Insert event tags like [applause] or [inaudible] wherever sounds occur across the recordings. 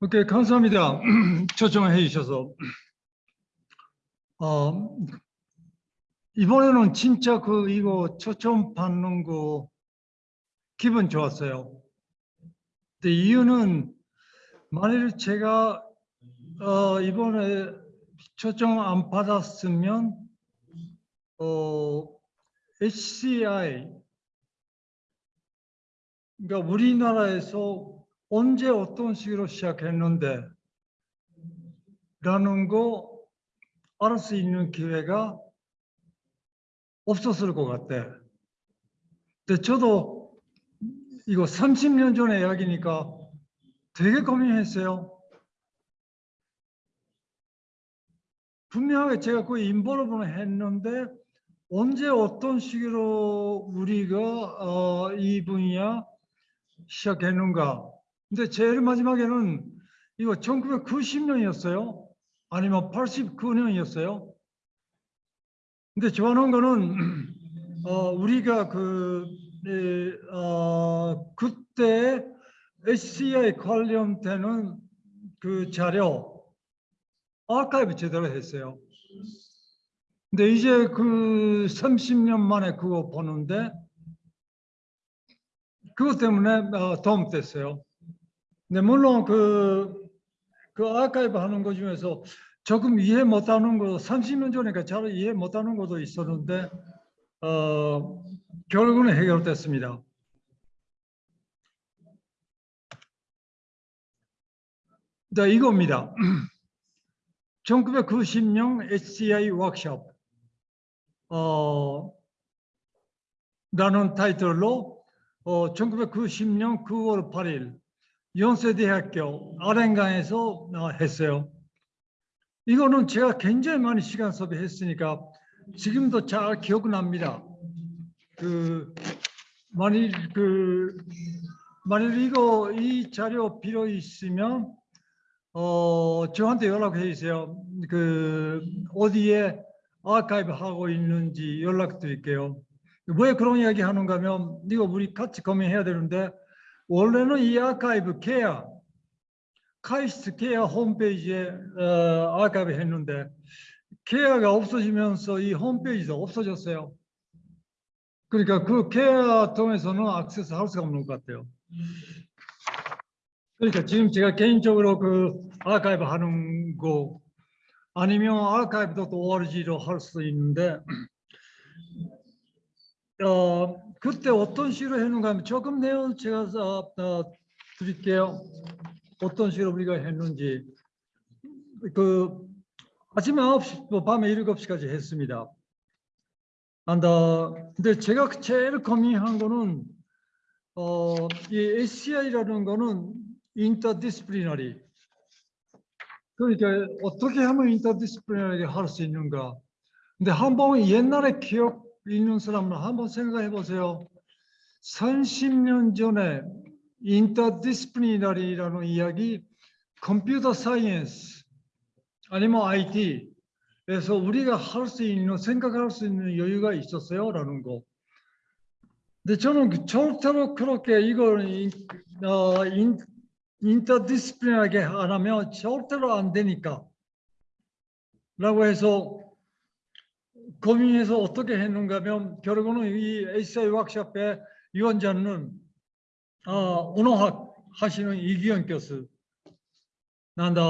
오케이, 감사합니다. [clears throat] 초청해 주셔서. 어, 이번에는 진짜 그 이거 초청 받는 거 기분 좋았어요. 근데 이유는 만일 제가 어, 이번에 초청 안 받았으면 어, HCI 그러니까 우리나라에서 언제 어떤 식으로 시작했는데 라는 거 알을 수 있는 기회가 없었을 것 같아. 근데 저도 이거 30년 전에 이야기니까 되게 고민했어요. 분명하게 제가 그 인볼브는 했는데 언제 어떤 식으로 우리가 어, 이 분야 시작했는가. 근데 제일 마지막에는 이거 1990년이었어요. 아니면 89년이었어요. 근데 좋아하는 거는 [clears throat] 어, 우리가 그 에, 어, 그때 HCI 관련되는 그 자료 아카이브 제대로 했어요. 근데 이제 그 30년 만에 그거 보는데 그것 때문에 어, 도움 됐어요. 근데 물론 그, 그 아카이브 하는 것 중에서 조금 이해 못하는 거 30년 전이니까 잘 이해 못하는 것도 있었는데 어, 결국은 해결됐습니다. 자, 이겁니다. [clears throat] 1990년 HCI 워크숍 어, 라는 타이틀로 어, 1990년 9월 8일 연세 대학교 아랭강에서 어, 했어요. 이거는 제가 굉장히 많이 시간 소비했으니까 지금도 잘 기억납니다. 그 만일 그 만일 이거 이 자료 필요 있으면 어 저한테 연락해 주세요. 그 어디에 아카이브 하고 있는지 연락 드릴게요. 왜 그런 이야기 하는가 하면 이거 우리 같이 고민해야 되는데 원래는 이 아카이브 케어 카이스트 케어 홈페이지에 어, 아카이브 했는데 케어가 없어지면서 이 홈페이지도 없어졌어요. 그러니까 그 케어 통해서는 액세스 할 수가 없는 것 같아요. 그러니까 지금 제가 개인적으로 그 아카이브 하는 거 아니면 아카이브도 또 ORG로 할 수 있는데 어, 그때 어떤 식으로 했는가 하면 조금 내용 제가 어, 어, 드릴게요. 어떤 식으로 우리가 했는지 그 아침에 9시, 뭐 밤에 7시까지 했습니다. 안다. 근데 제가 제일 고민한 거는 어, 이 SCI라는 거는 interdisciplinary. 그러니까 어떻게 하면 interdisciplinary 할 수 있는가. 근데 한번 옛날에 기억 있는 사람은 한번 생각해 보세요. 30년 전에 interdisciplinary라는 이야기 computer science 아니면 IT에서 우리가 할 수 있는 생각할 수 있는 여유가 있었어요 라는 거. 근데 저는 그 절대로 그렇게 이걸 인, 어, 인, 인터디스플리너하게 안 하면 절대로 안 되니까 라고 해서 고민해서 어떻게 했는가 하면 결국은 이 HCI 워크숍의 위원장은 어, 언어학 하시는 이기현 교수 난다.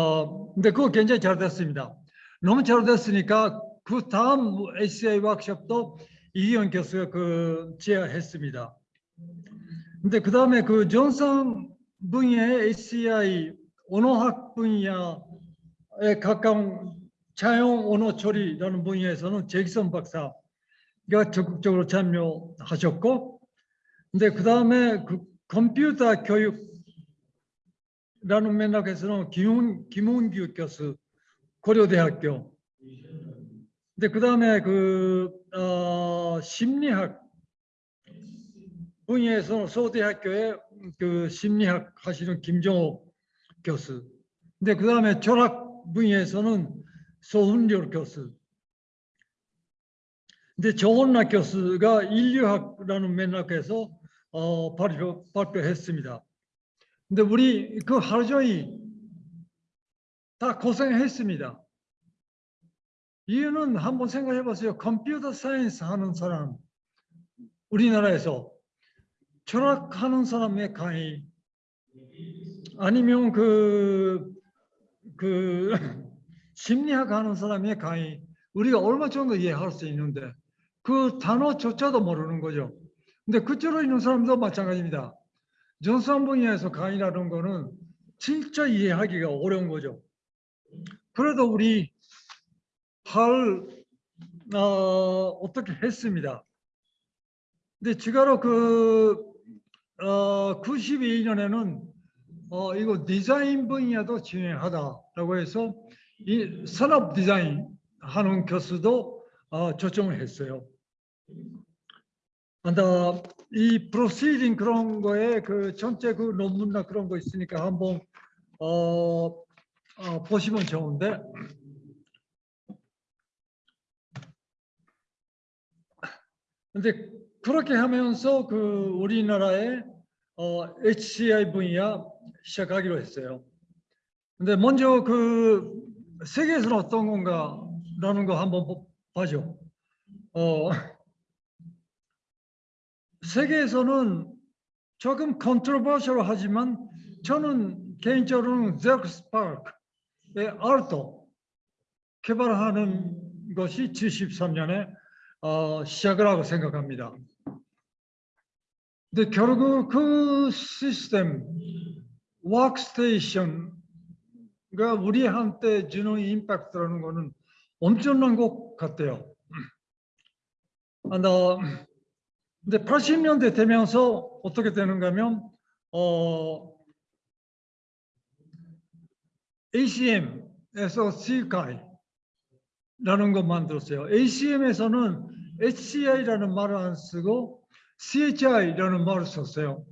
근데 그거 굉장히 잘 됐습니다. 너무 잘 됐으니까 그 다음 HCI 워크숍도 이기현 교수가 그 제안했습니다. 근데 그 다음에 그 존슨 분야의 HCI 언어학 분야에 가까운 차용 언어 처리라는 분야에서는 제기선 박사가 적극적으로 참여하셨고, 근데 그 다음에 그 컴퓨터 교육라는 맥락에서는 김훈, 김훈규 교수, 고려대학교. 근데 그 다음에 그, 어, 심리학 분야에서는 서울대학교의 그 심리학 하시는 김정호 교수. 근데 그 다음에 철학 분야에서는 소훈열 교수. 근데 조원락 교수가 인류학라는 맥락에서 어, 발표, 발표했습니다. 근데 우리 그 하루 종일 다 고생했습니다. 이유는 한번 생각해 보세요. computer science 하는 사람, 우리나라에서 철학하는 사람의 강의, 아니면 그, 그, 심리학 하는 사람의 강의, 우리가 얼마 정도 이해할 수 있는데, 그 단어조차도 모르는 거죠. 근데 그쪽으로 있는 사람도 마찬가지입니다. 전산 분야에서 강의라는 거는 진짜 이해하기가 어려운 거죠. 그래도 우리 할 어, 어떻게 했습니다. 근데 지가로 그 어, 92년에는 어, 이거 디자인 분야도 진행하다라고 해서 이 산업 디자인 하는 교수도 어, 초청을 했어요. 근데 이 프로시딩 그런 거에 그 전체 그 논문이나 그런 거 있으니까 한번 어, 어, 보시면 좋은데 근데 그렇게 하면서 그 우리나라의 어, HCI 분야 시작하기로 했어요. 근데 먼저 그 세계에서는 어떤 건가라는 거 한번 보- 봐죠. 어, [laughs] 세계에서는 조금 controversial 하지만 저는 개인적으로는 Xerox PARC의 Alto 개발하는 것이 73년에 어, 시작을 하고 생각합니다. 근데 결국 그 시스템 워크스테이션 가 우리한테 주는 임팩트라는 거는 엄청난 것 같아요. 아, 나 근데 80년대 되면서 어떻게 되는가 하면 어 ACM에서 CHI라는 거 만들었어요. ACM에서는 HCI라는 말을 안 쓰고 CHI라는 말을 썼어요.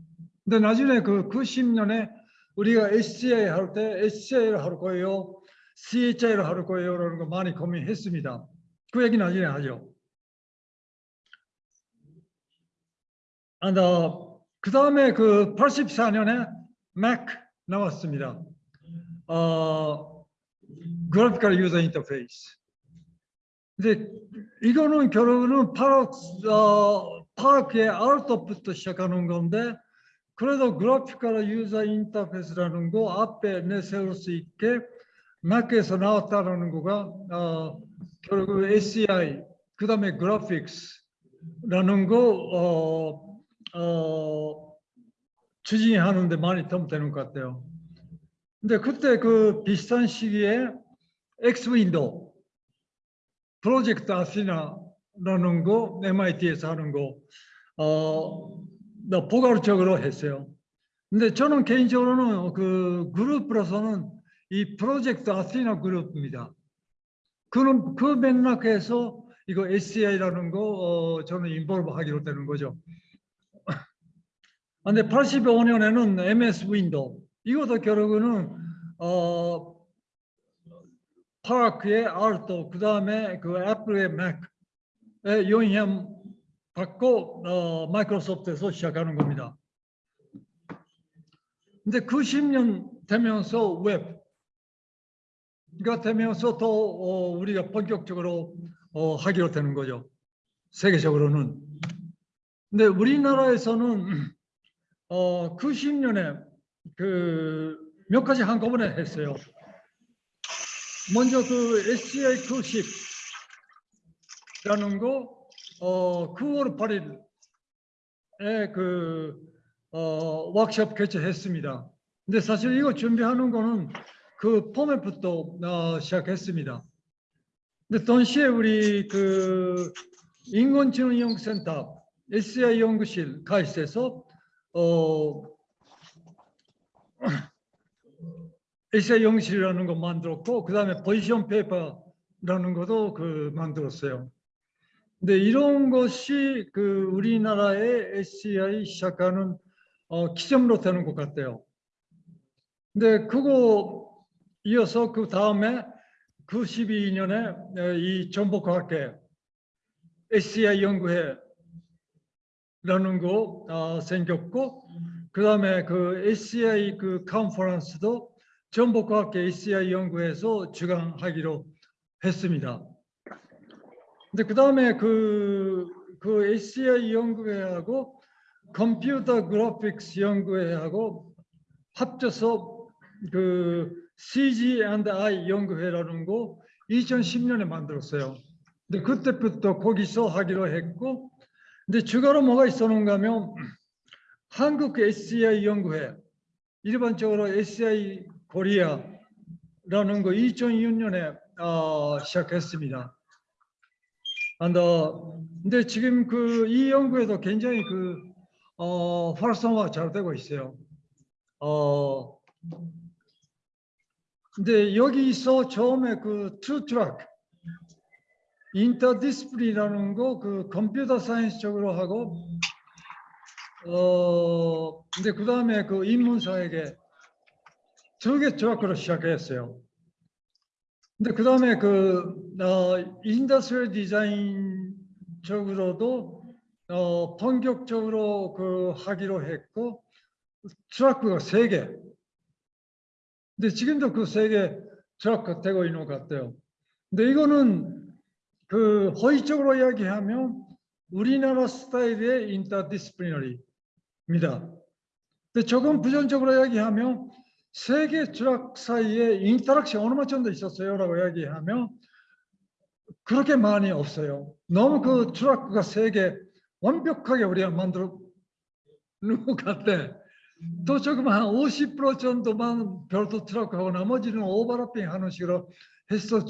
근데 나중에 그 90년에 우리가 HCI 할때 HCI를 할 거예요, CHI를 할 거예요 라는 거 많이 고민했습니다. 그 얘기 나중에 하죠. 아, 그 다음에 그 84년에 Mac 나왔습니다. 어, 그래픽컬 유저 인터페이스. 근데 이거는 결국은 파악, 어, 파악의 아웃부터 시작하는 건데 그래도 그래픽컬 유저 인터페이스라는 거 앞에 내세울 수 있게 Mac에서 나왔다라는 거가 어, 결국 SCI 그 다음에 그래픽스라는 거 어, 어, 추진하는데 많이 도움 되는 것 같아요. 근데 그때 그 비슷한 시기에 X Window Project Athena라는 거 MIT에서 하는 거 어, 나 포괄적으로 했어요. 근데 저는 개인적으로는 그 그룹으로서는 이 Project Athena 그룹입니다. 그런 그 맥락에서 이거 HCI라는 거 어, 저는 involve 하기로 되는 거죠. [laughs] 근데 85년에는 MS Window 이것도 결국은 어 PARC의 Alto 그 다음에 그 Apple의 Mac의 영향 받고 어, Microsoft에서 시작하는 겁니다. 근데 90년 되면서 웹가 되면서 더 어, 우리가 본격적으로 어, 하기로 되는 거죠. 세계적으로는. 근데 우리나라에서는 어, 90년에 그 몇 가지 한꺼번에 했어요. 먼저 그 SCI 90이라는 거 어, 9월 8일에 그 어, 워크숍 개최했습니다. 근데 사실 이거 준비하는 거는 그 포맷부터 어, 시작했습니다. 근데 동시에 우리 그 인공지능연구센터 SCI 연구실 가이스에서 어, [clears throat] 에세 영실이라는 거 만들었고 그 다음에 포지션 페이퍼라는 것도 그 만들었어요. 근데 이런 것이 그 우리나라의 SCI 시작하는 어, 기점으로 되는 것 같아요. 근데 그거 이어서 그 다음에 92년에 이 전북과학회 SCI 연구회라는 거 어, 생겼고 그 다음에 그 ACI 그 컨퍼런스도 전북과학계 ACI 연구에서 주관하기로 했습니다. 근데 그 다음에 그, 그 HCI 연구회하고 컴퓨터 그래픽스 연구회하고 합쳐서 그 CG&I 연구회라는 거 2010년에 만들었어요. 근데 그때부터 거기서 하기로 했고, 근데 추가로 뭐가 있었는가 하면 한국 HCI 연구회, 일반적으로 HCI Korea라는 거 2006년에 어, 시작했습니다. And, 어, 근데 지금 그 이 연구회도 굉장히 그 어, 활성화 잘 되고 있어요. 어, 근데 여기서 처음에 그 two track interdisciplinary라는 거 그 computer science 쪽으로 하고 어 근데 그 다음에 그 인문사회계 두 개 트랙으로 시작했어요. 근데 그 다음에 그 어, industrial design 쪽으로도 어, 본격적으로 그 하기로 했고 트랙가 세 개. 근데 지금도 그 세 개 트랙 되고 있는 것 같아요. 근데 이거는 그 호의적으로 이야기하면 우리나라 스타일의 interdisciplinary입니다. 근데 조금 부정적으로 이야기하면 세 개 트랙 사이에 interaction 어느 정도 있었어요라고 이야기하면 그렇게 많이 없어요. 너무 그 트랙가 세개 완벽하게 우리가 만들어 놓은 것 같아. 또 조금 한 50% 정도만 별도 트랙하고 나머지는 overlapping 하는 식으로 했었,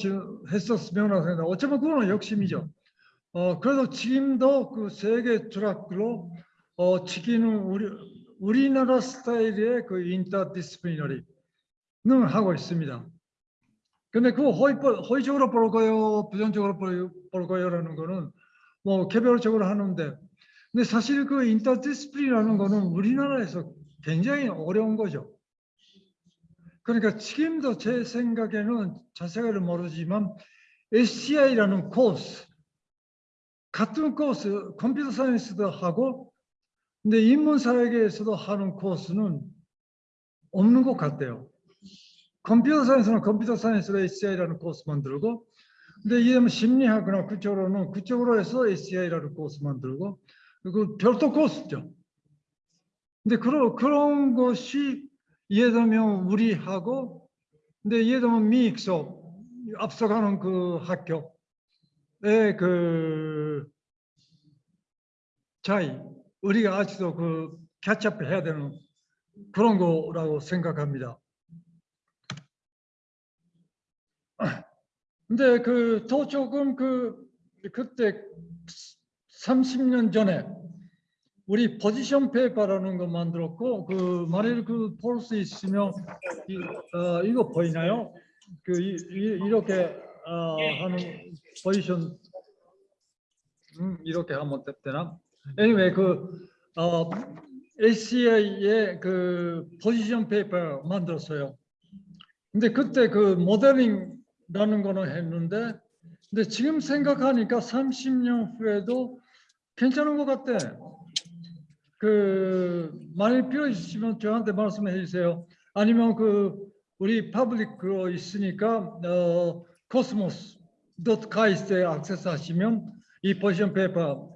했었으면 하는데 어쩌면 그거는 욕심이죠. 어, 그래도 지금도 그 세 개 트랙으로 어, 지키는 우리, 우리나라 스타일의 그 인터디스플리너리는 하고 있습니다. 근데 그 허위, 허위적으로 볼 거요, 부정적으로 볼, 볼 거요라는 거는 뭐 개별적으로 하는데 근데 사실 그 인터디스플리라는 거는 우리나라에서 굉장히 어려운 거죠. 그러니까 지금도 제 생각에는 자세히를 모르지만 SCI라는 코스 같은 코스 computer science도 하고 근데 인문사회계에서도 하는 코스는 없는 것 같아요. 컴퓨터 사이언스는 컴퓨터 사이언스로 HCI라는 코스 만들고 근데 이게 심리학이나 그쪽으로는 그쪽으로 해서 SCI라는 코스 만들고 그 별도 코스죠. 근데 그런 그런 것이 예를 들면 우리하고 근데 예를 들면 미국서 앞서가는 그 학교의 그 차이 우리가 아직도 그 캐치업해야 되는 그런 거라고 생각합니다. [clears throat] 근데 그 더 조금 그 그때 30년 전에 우리 포지션 페이퍼라는 거 만들었고 그 만일 그 볼 수 있으면 이, 어, 이거 보이나요? 그 이, 이, 렇게 어, 하는 포지션 음, 이렇게 하면 되나? Anyway 그 어, HCI의 그 position paper 만들었어요. 근데 그때 그 모델링라는 거는 했는데 근데 지금 생각하니까 30년 후에도 괜찮은 것 같아. 그 만일 필요 있으시면 저한테 말씀해 주세요. 아니면 그 우리 public으로 있으니까 어, cosmos.kaist에 액세스 하시면 이 position paper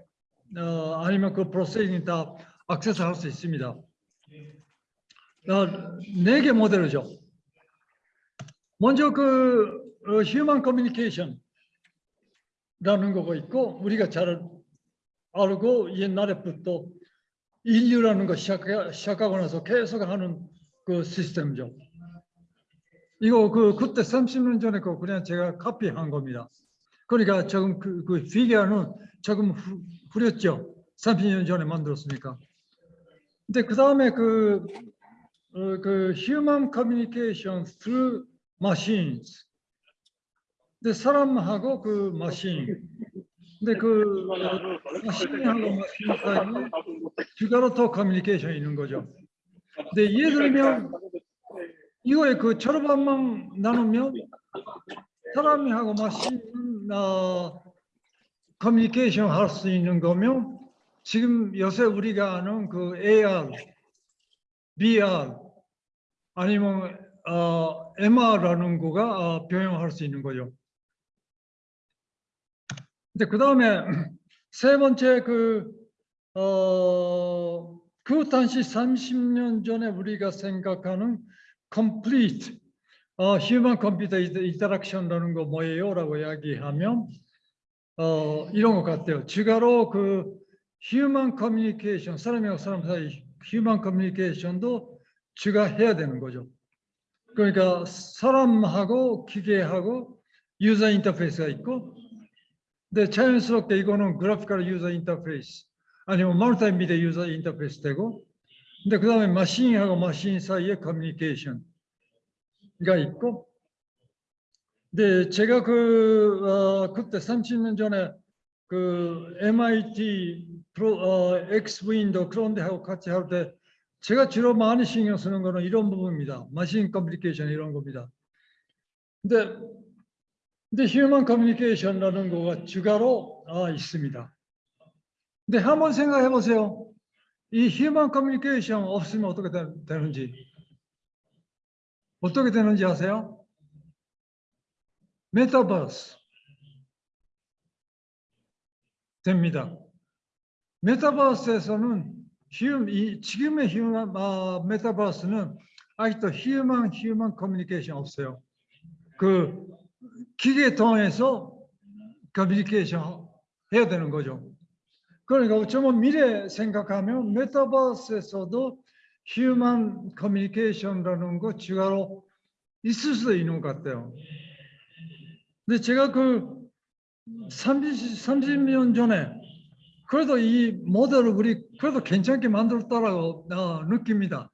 어, 아니면 그 proceeding 다 액세스 할 수 있습니다. 어, 네개 모델이죠. 먼저 그 어, human communication 라는 거가 있고 우리가 잘 알고 옛날에부터 인류라는 거 시작, 시작하고 나서 계속 하는 그 시스템이죠. 이거 그 그때 30년 전에 그 그냥 제가 카피한 겁니다. 그러니까 조금 그, 그 피규어는 조금 후, 후렸죠. 30년 전에 만들었으니까. 근데 그 다음에 그, 어, 그 human communication through machines. 근데 사람하고 그 마신. 근데 그 마신하고 마신 사이에 듀가로토 커뮤니케이션이 있는 거죠. 근데 예를 들면 이거에 그 절반만 나누면 사람이 하고 마신 어, 커뮤니케이션 할 수 있는 거면 지금 요새 우리가 아는 그 AR BR 아니면 어, MR라는 거가 어, 병행할 수 있는 거죠. 근데 그 다음에 [clears throat] 세 번째 그, 어, 그 당시 30년 전에 우리가 생각하는 complete 어, human computer interaction라는 거 뭐예요? 라고 이야기하면 어, 이런 것 같아요. 주가로 그 human communication, 사람이랑 사람 사이 human communication도 추가 해야 되는 거죠. 그러니까 사람하고 기계하고 user interface가 있고 근데 자연스럽게 이거는 graphical user interface 아니면 multimedia user interface 되고 근데 그 다음에 machine하고 machine 사이에 커뮤니케이션 가 있고 근데 제가 그 어, 그때 30년 전에 그 MIT 프로 어, X Window 그런 데 하고 같이 할 때 제가 주로 많이 신경 쓰는 거는 이런 부분입니다. machine 커뮤니케이션 이런 겁니다. 근데 근데 human 커뮤니케이션이라는 거가 추가로 아, 있습니다. 근데 한번 생각해 보세요. 이 human 커뮤니케이션 없으면 어떻게 되, 되는지 어떻게 되는지 아세요? 메타버스 됩니다. 메타버스에서는 휴, 이, 지금의 human 아, 메타버스는 아직도 human human 커뮤니케이션 없어요. 그 기계 통해서 커뮤니케이션 해야 되는 거죠. 그러니까 어쩌면 미래 생각하면 메타버스에서도 human 커뮤니케이션이라는 거 추가로 있을 수도 있는 것 같아요. 근데 제가 그 30, 30년 전에 그래도 이 모델을 우리 그래도 괜찮게 만들었다라고 어, 느낍니다.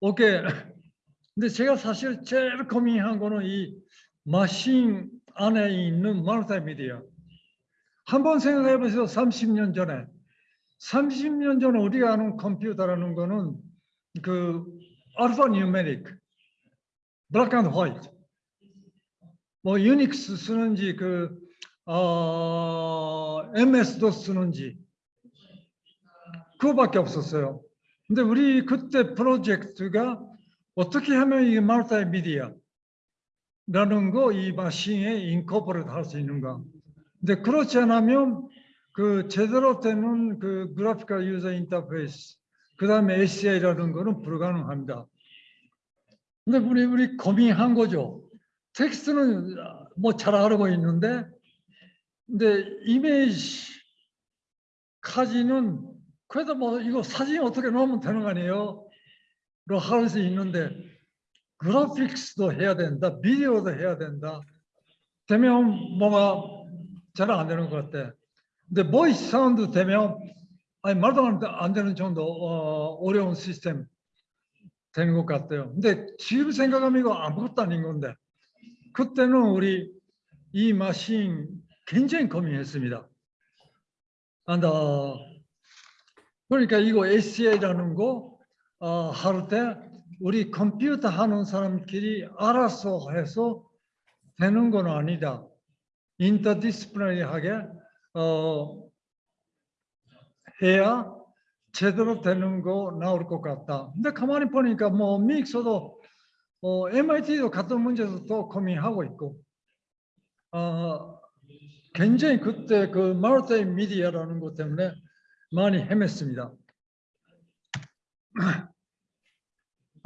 오케이. 근데 제가 사실 제일 고민한 거는 이 마신 안에 있는 멀티미디어. 한번 생각해 보세요. 30년 전에. 30년 전에 우리가 아는 컴퓨터라는 거는 그 alphanumeric, black and white. 뭐 유닉스 쓰는지 그 어, MS-DOS 쓰는지 그거밖에 없었어요. 근데 우리 그때 프로젝트가 어떻게 하면 이 multimedia라는 거 이 machine에 incorporate를 할수 있는가. 근데 그렇지 않으면 그 제대로 되는 그 graphical user interface 그 다음에 HCI라는 거는 불가능합니다. 근데 우리 우리 고민한 거죠. 텍스트는 뭐잘 알고 있는데 근데 이미지까지는 그래도 뭐 이거 사진 어떻게 넣으면 되는 거 아니에요? 로 할 수 있는데 graphics도 해야 된다, 비디오도 해야 된다. 되면 뭐가 잘 안 되는 것 같아. 근데 voice sound 되면 아니 말도 안 되는 정도 어, 어려운 시스템 되는 것 같아요. 근데 지금 생각하면 이거 아무것도 아닌 건데 그때는 우리 이 machine 굉장히 고민했습니다. 안다. 그러니까 이거 HCI라는 거 어, 할때 우리 컴퓨터 하는 사람끼리 알아서 해서 되는 건 아니다. 인터디스플레이하게 어, 해야 제대로 되는 거 나올 것 같다. 근데 가만히 보니까 뭐 믹서도 어, MIT도 같은 문제도 또 고민하고 있고 어, 굉장히 그때 그 마르타이 미디어라는 것 때문에 많이 헤맸습니다. [clears throat]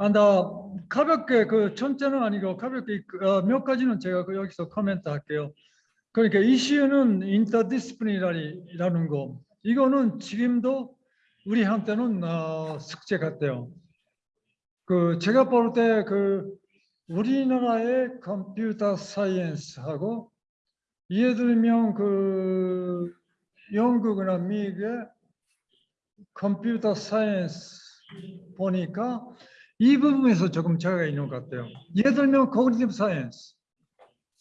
아, 나 가볍게 그 전체는 아니고 가볍게 어, 몇 가지는 제가 그 여기서 코멘트 할게요. 그러니까 이슈는 인터디스플리나리라는 거. 이거는 지금도 우리한테는 어, 숙제 같아요. 그 제가 볼 때 그 우리나라의 컴퓨터 사이언스하고 예를 들면 그 영국이나 미국의 computer science 보니까 이 부분에서 조금 차이가 있는 것 같아요. 예를 들면 cognitive science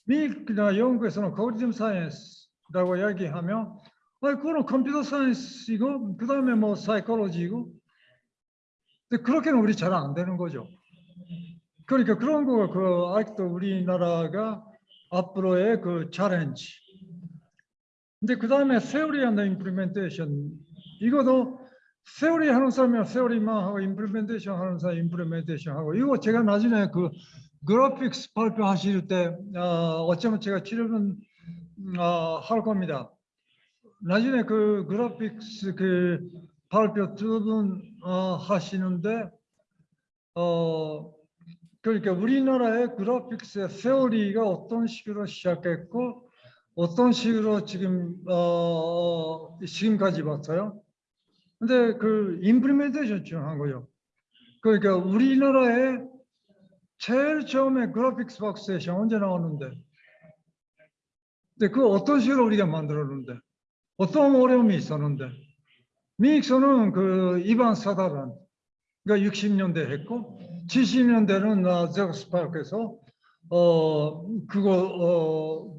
미국이나 영국에서는 cognitive science라고 이야기하면 아, 그거는 computer science이고 그 다음에 뭐 사이콜로지고 근데 그렇게는 우리 잘 안 되는 거죠. 그러니까 그런 거 그 아직도 우리나라가 앞으로의 그 challenge. 근데 그 다음에 theory and implementation 이것도 theory 하는 사람이야 theory만 하고 implementation 하는 사람 implementation 하고 이거 제가 나중에 그 graphics 발표하실 때 어, 어쩌면 제가 chair는 어, 할 겁니다. 나중에 그 graphics 그 발표 두분 어, 하시는데 어 그러니까 우리나라의 graphics의 theory가 어떤 식으로 시작했고 어떤 식으로 지금 어 지금까지 봤어요. 근데 그 임플리멘테이션 중요한 거요. 그러니까 우리나라에 제일 처음에 그래픽스 박스에서 언제 나왔는데 근데 그 어떤 식으로 우리가 만들었는데 어떤 어려움이 있었는데 미익서는 그 이반 사다란 그러니까 60년대 했고 70년대는 나 제거스파크에서 어 그거 어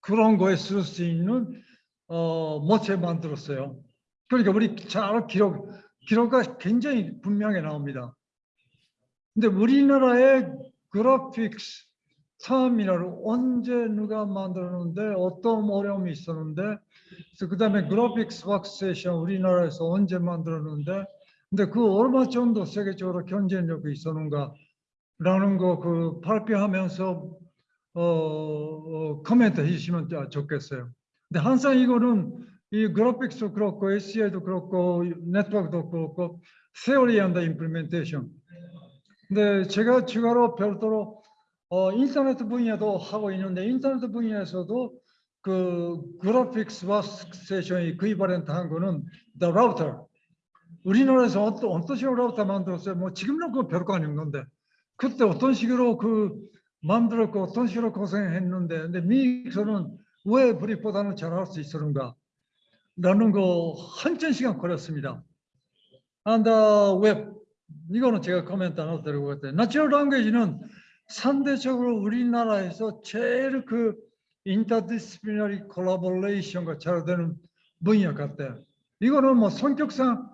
그런 거에 쓸 수 있는 어 모체 만들었어요. 그러니까 우리 잘 기록 기록가 굉장히 분명히 나옵니다. 근데 우리나라의 그래픽스 처음이라를 언제 누가 만들었는데 어떤 어려움이 있었는데 그래서 그다음에 그래픽스 왁세이션 우리나라에서 언제 만들었는데 근데 그 얼마 정도 세계적으로 경쟁력이 있었는가 라는 거 그 발표하면서 어, 어 코멘트 해주시면 좋겠어요. 근데 항상 이거는 이 graphics도 그렇고 HCI도 그렇고 네트워크도 그렇고 theory 근데 제가 추가로 별도로 어, 인터넷 분야도 하고 있는데 인터넷 분야에서도 그 graphics work session이 그 equivalent 한 거는 the router. 우리나라에서 어떤, 어떤 식으로 라우터 만들었어요? 뭐 지금은 그거 별거 아닌 건데 그때 어떤 식으로 그 만들었고 어떤 식으로 고생했는데 근데 미국에서는 왜 우리보다는 잘할 수 있었는가 라는 거 한천 시간 걸렸습니다. And web 이거는 제가 코멘트 하나 드리고 같아요. natural language는 상대적으로 우리나라에서 제일 그 interdisciplinary collaboration가 잘 되는 분야 같아요. 이거는 뭐 성격상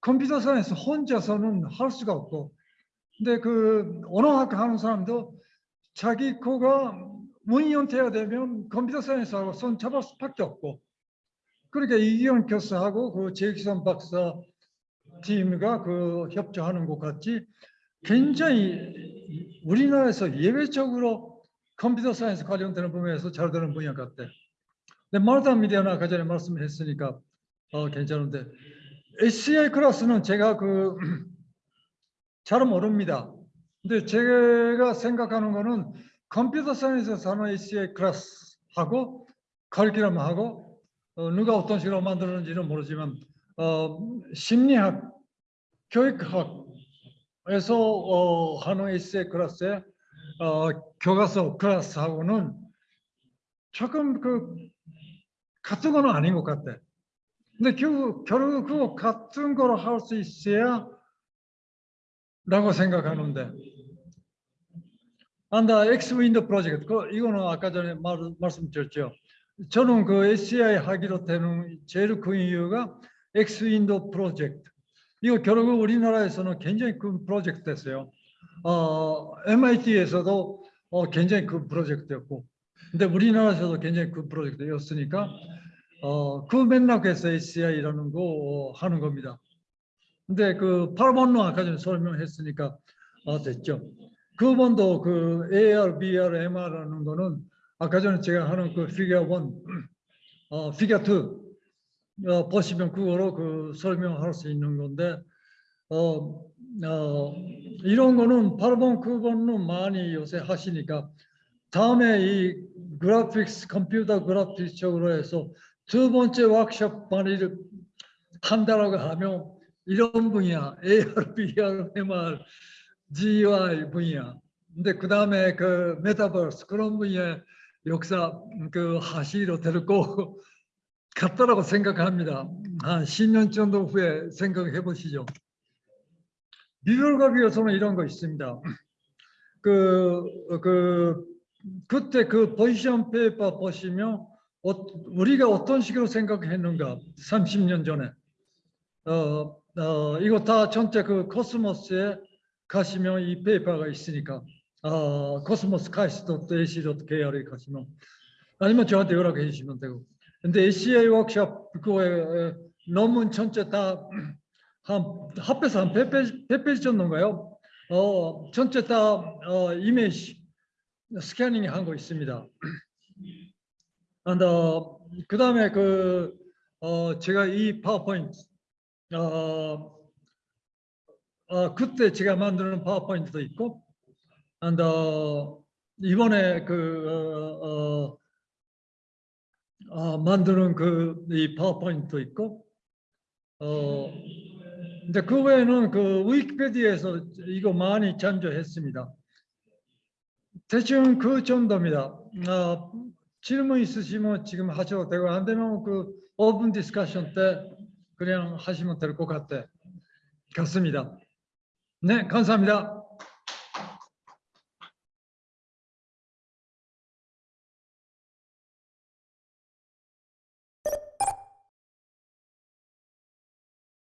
computer science 혼자서는 할 수가 없고 근데 그 언어학 하는 사람도 자기 코가 문연태가 되면 computer science하고 손 잡을 수밖에 없고 그러니까 이기현 교수하고 그 최기선 박사 팀과 그 협조하는 것 같이 굉장히 우리나라에서 예외적으로 computer science 관련되는 분야에서 잘 되는 분야 같대. 근데 말다 미디어나 아까 전에 말씀했으니까 어, 괜찮은데 SCI 클래스는 제가 그 [clears throat] 잘 모릅니다. 근데 제가 생각하는 거는 컴퓨터 사이언스에서 하는 SCI 클래스하고 커리큘럼하고 어, 누가 어떤 식으로 만들었는지는 모르지만 어, 심리학, 교육학에서 어, SCI 클래스의 어, 교과서 클래스하고는 조금 그 같은 거는 아닌 것 같아. 근데 결국, 결국 그 같은 걸할수 있어야 라고 생각하는데 안다 윈도 프로젝트 그 이거는 아까 전에 말, 말씀드렸죠. 저는 그 SCI 하기로 되는 제일 큰 이유가 X 윈도 프로젝트 이거 결국 우리나라에서는 굉장히 큰 프로젝트 됐어요. 어, MIT에서도 어, 굉장히 큰 프로젝트였고 근데 우리나라에서도 굉장히 큰 프로젝트였으니까 어, 그 맥락에서 ACI라는 거 어, 하는 겁니다. 근데 그 파라본로 아까 전에 설명했으니까 어, 됐죠. 그번도 그 AR, BR, MR라는 거는 아까 전에 제가 하는 그 피겨 1, 어, 피겨 2 어, 보시면 그거로 그 설명할 수 있는 건데 어, 어, 이런 거는 파라본 그거는 많이 요새 하시니까 다음에 이 graphics computer graphics 쪽으로 해서 두 번째 워크숍 만일 한다라고 하면 이런 분야 AR, VR, MR, GUI 분야. 근데 그 다음에 그 메타버스 그런 분야 역사 그 하시로 데리고 갔다라고 생각합니다. 한 10년 정도 후에 생각해 보시죠. 비교서는 이런 거 있습니다. 그, 그, 그때 그 position paper 보시면 어, 우리가 어떤 식으로 생각했는가 30년 전에 어, 어, 이거 다 전체 그 코스모스에 가시면 이 paper가 있으니까 어, 코스모스 카이스트 dot ac dot kr에 가시면 아니면 저한테 연락해 주시면 되고 근데 ACA 워크숍 그거에 논문 전체 다 한 합해서 한 100페이지, 100페이지 정도인가요? 어, 전체 다 어, 이미지 스캐닝 한 거 있습니다. 어, 그 다음에 그 어, 제가 이 파워포인트 어, 어, 그때 제가 만드는 파워포인트도 있고 어, 이번에 그 어, 어, 어, 만드는 그 이 파워포인트도 있고 어, 근데 그 외에는 그 위키피디아에서 이거 많이 참조했습니다. 대충 그 정도입니다. 어, 질문 있으시면 지금 하셔도 되고 안 되면 그 open discussion 때 그냥 하시면 될 것 같아 같습니다. 네, 감사합니다.